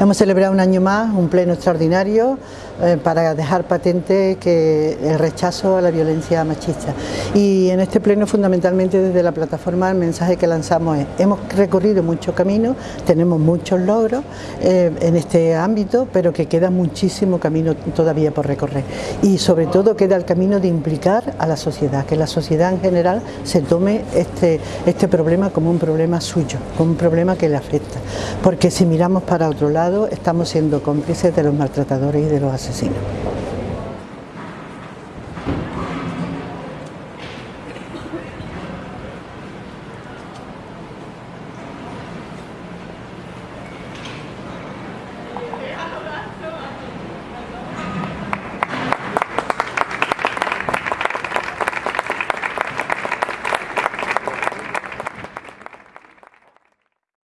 Hemos celebrado un año más un pleno extraordinario eh, para dejar patente que el rechazo a la violencia machista. Y en este pleno fundamentalmente desde la plataforma el mensaje que lanzamos es, hemos recorrido mucho camino, tenemos muchos logros eh, en este ámbito, pero que queda muchísimo camino todavía por recorrer. Y sobre todo queda el camino de implicar a la sociedad, que la sociedad en general se tome este, este problema como un problema suyo, como un problema que le afecta. Porque si miramos para otro lado, estamos siendo cómplices de los maltratadores y de los asesinos.